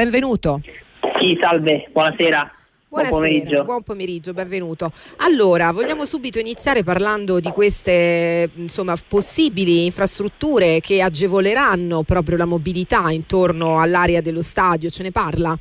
benvenuto. Sì, salve, buonasera. Buonasera, buon pomeriggio. buon pomeriggio, benvenuto. Allora, vogliamo subito iniziare parlando di queste insomma, possibili infrastrutture che agevoleranno proprio la mobilità intorno all'area dello stadio, ce ne parla?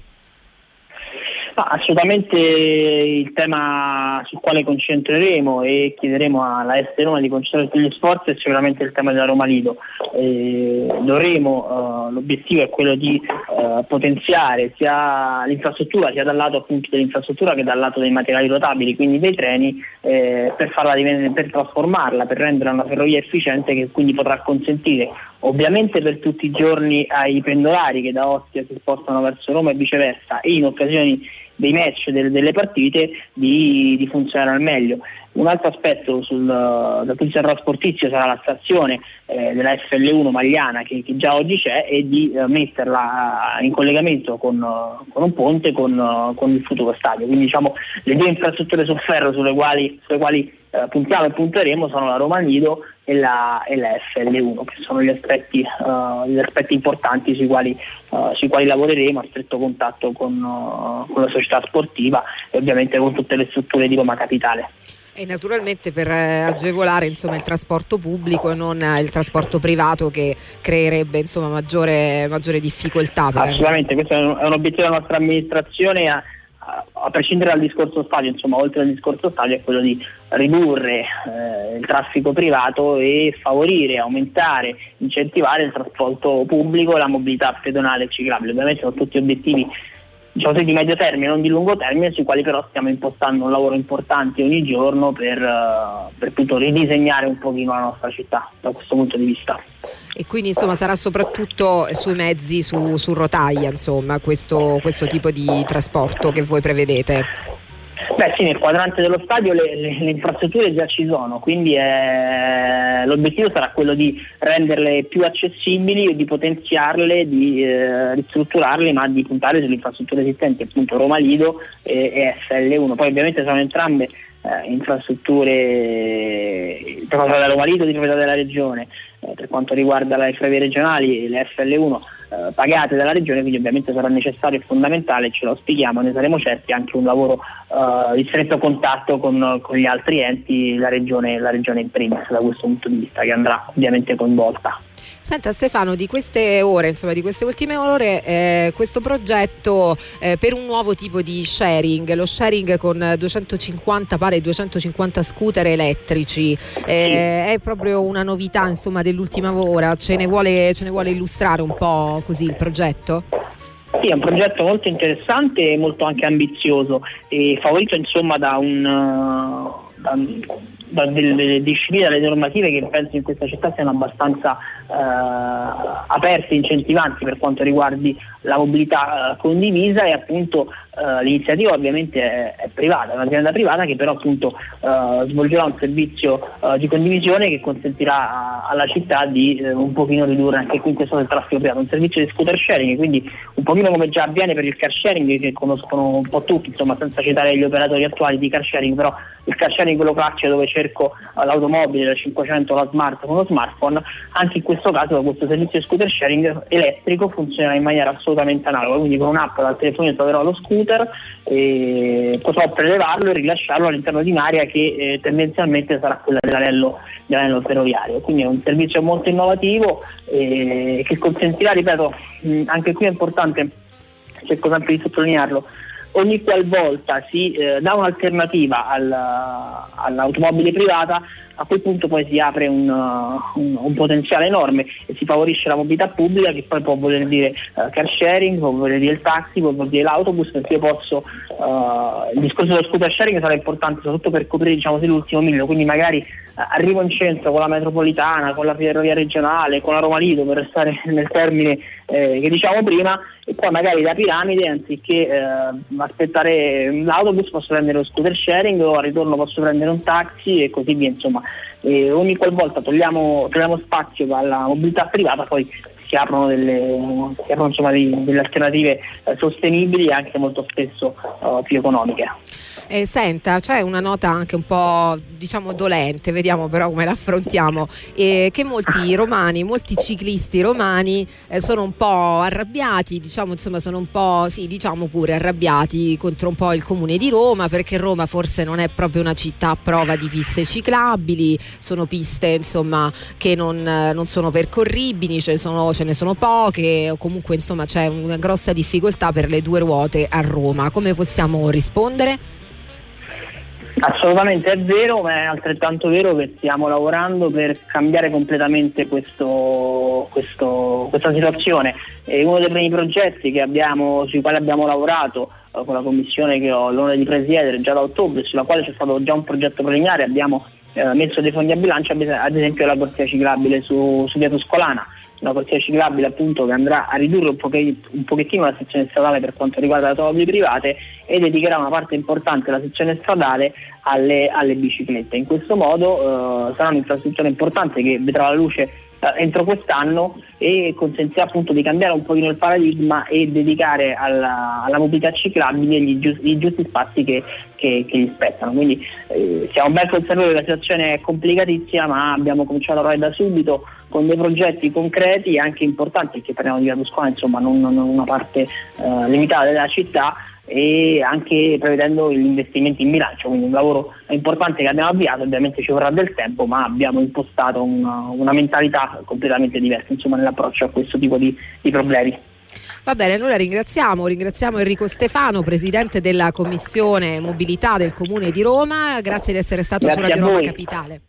Assolutamente il tema sul quale concentreremo e chiederemo alla S Roma di concentrare sugli sforzi è sicuramente il tema della Roma Lido. Eh, dovremo, eh, l'obiettivo è quello di eh, potenziare sia l'infrastruttura sia dal lato appunto dell'infrastruttura che dal lato dei materiali rotabili, quindi dei treni, eh, per, farla, per trasformarla, per rendere una ferrovia efficiente che quindi potrà consentire ovviamente per tutti i giorni ai pendolari che da Ostia si spostano verso Roma e viceversa e in occasioni dei match, delle, delle partite, di, di, funzionare al meglio. Un altro aspetto sul, dal punto di vista trasportizio sarà la stazione eh, della FL1 Magliana che, che, già oggi c'è e di eh, metterla in collegamento con, con un ponte con, con, il futuro stadio. Quindi diciamo, le due infrastrutture su ferro sulle quali, sulle quali eh, puntiamo e punteremo sono la Roma Nido e la, e la FL1, che sono gli aspetti, uh, gli aspetti importanti sui quali, uh, sui quali, lavoreremo a stretto contatto con, uh, con la società sportiva e ovviamente con tutte le strutture di Roma Capitale. E naturalmente per agevolare insomma, il trasporto pubblico e non il trasporto privato che creerebbe insomma, maggiore, maggiore, difficoltà. Assolutamente, questo è un, è un obiettivo della nostra amministrazione. A, prescindere dal discorso stadio, insomma, oltre al discorso stadio è quello di ridurre eh, il traffico privato e favorire, aumentare, incentivare il trasporto pubblico la mobilità pedonale e ciclabile. Ovviamente sono tutti obiettivi diciamo, di medio termine, non di lungo termine, sui quali però stiamo impostando un lavoro importante ogni giorno per, uh, per appunto, ridisegnare un pochino la nostra città da questo punto di vista. E quindi insomma sarà soprattutto sui mezzi su, su rotaia, insomma, questo, questo tipo di trasporto che voi prevedete? Beh sì, nel quadrante dello stadio le, le, le infrastrutture già ci sono, quindi eh, l'obiettivo sarà quello di renderle più accessibili, di potenziarle, di eh, ristrutturarle, ma di puntare sulle infrastrutture esistenti, appunto Roma Lido e, e FL1. Poi ovviamente sono entrambe eh, infrastrutture di proprietà della Roma Lido, di proprietà della Regione, eh, per quanto riguarda le ferrovie regionali, le FL1 eh, pagate dalla regione, quindi ovviamente sarà necessario e fondamentale, ce lo spieghiamo, ne saremo certi, anche un lavoro eh, di stretto contatto con, con, gli altri enti, la regione, la regione in primis da questo punto di vista, che andrà ovviamente coinvolta. Senta Stefano, di queste ore, insomma di queste ultime ore, eh, questo progetto eh, per un nuovo tipo di sharing, lo sharing con 250, pare 250 scooter elettrici, eh, è proprio una novità insomma dell'ultima ora, ce ne, vuole, ce ne vuole illustrare un po' così il progetto? Sì, è un progetto molto interessante e molto anche ambizioso e favorito insomma da un, da, da delle discipline, dalle normative che penso in questa città siano abbastanza eh, aperte incentivanti per quanto riguardi la mobilità eh, condivisa e appunto eh, l'iniziativa ovviamente è, è, privata, è un'azienda privata che però appunto eh, svolgerà un servizio eh, di condivisione che consentirà alla città di eh, un pochino ridurre anche qui in questo del traffico privato, un servizio di scooter sharing, quindi un pochino come già avviene per il car sharing che conoscono un po' tutti, insomma senza citare gli operatori attuali di car sharing, però il car sharing quello classico dove cerco l'automobile, la 500, la smart con lo smartphone, anche in questo caso questo servizio di scooter sharing elettrico funziona in maniera assolutamente analoga, quindi con un'app dal telefono troverò lo scooter computer e potrò prelevarlo e rilasciarlo all'interno di un'area che eh, tendenzialmente sarà quella dell'anello, dell'anello, ferroviario. Quindi è un servizio molto innovativo eh, che consentirà, ripeto, mh, anche qui è importante, cerco sempre di sottolinearlo, ogni qualvolta si eh, dà un'alternativa al, all'automobile privata, a quel punto poi si apre un, uh, un, un, potenziale enorme e si favorisce la mobilità pubblica che poi può voler dire uh, car sharing, può voler dire il taxi, può voler dire l'autobus, perché io posso, uh, il discorso dello scooter sharing sarà importante soprattutto per coprire diciamo, l'ultimo miglio, quindi magari arrivo in centro con la metropolitana, con la ferrovia regionale, con la Roma Lido per restare nel termine eh, che diciamo prima e poi magari da Piramide anziché eh, aspettare l'autobus posso prendere lo scooter sharing o al ritorno posso prendere un taxi e così via insomma e ogni qualvolta togliamo, togliamo spazio alla mobilità privata poi si aprono delle, si aprono, insomma, delle alternative eh, sostenibili e anche molto spesso uh, più economiche. Eh, senta, c'è una nota anche un po' diciamo dolente, vediamo però come l'affrontiamo, eh, che molti romani, molti ciclisti romani eh, sono un po' arrabbiati, diciamo insomma sono un po', sì diciamo pure arrabbiati contro un po' il comune di Roma perché Roma forse non è proprio una città a prova di piste ciclabili, sono piste insomma che non, non sono percorribili, ce ne sono, ce ne sono poche o comunque insomma c'è una grossa difficoltà per le due ruote a Roma. Come possiamo rispondere? Assolutamente è vero, ma è altrettanto vero che stiamo lavorando per cambiare completamente questo, questo, questa situazione. E uno dei primi progetti abbiamo, sui quali abbiamo lavorato eh, con la commissione che ho l'onore di presiedere già da ottobre, sulla quale c'è stato già un progetto preliminare, abbiamo eh, messo dei fondi a bilancio, ad esempio la corsia ciclabile su, su via Toscolana una corsia ciclabile appunto che andrà a ridurre un, pochettino, un pochettino la sezione stradale per quanto riguarda le automobili private e dedicherà una parte importante della sezione stradale alle, alle biciclette. In questo modo eh, sarà un'infrastruttura importante che vedrà la luce entro quest'anno e consentirà appunto di cambiare un pochino il paradigma e dedicare alla, alla mobilità ciclabile gli, giusti, i giusti spazi che, che, che, gli spettano. Quindi eh, siamo ben consapevoli che la situazione è complicatissima ma abbiamo cominciato a lavorare da subito con dei progetti concreti e anche importanti, perché parliamo di Via Toscana, insomma non, non una parte eh, limitata della città e anche prevedendo gli investimenti in bilancio, quindi un lavoro importante che abbiamo avviato, ovviamente ci vorrà del tempo, ma abbiamo impostato una, una mentalità completamente diversa insomma, nell'approccio a questo tipo di, di problemi. Va bene, allora ringraziamo, ringraziamo Enrico Stefano, presidente della Commissione Mobilità del Comune di Roma, grazie di essere stato grazie su Radio Roma Capitale.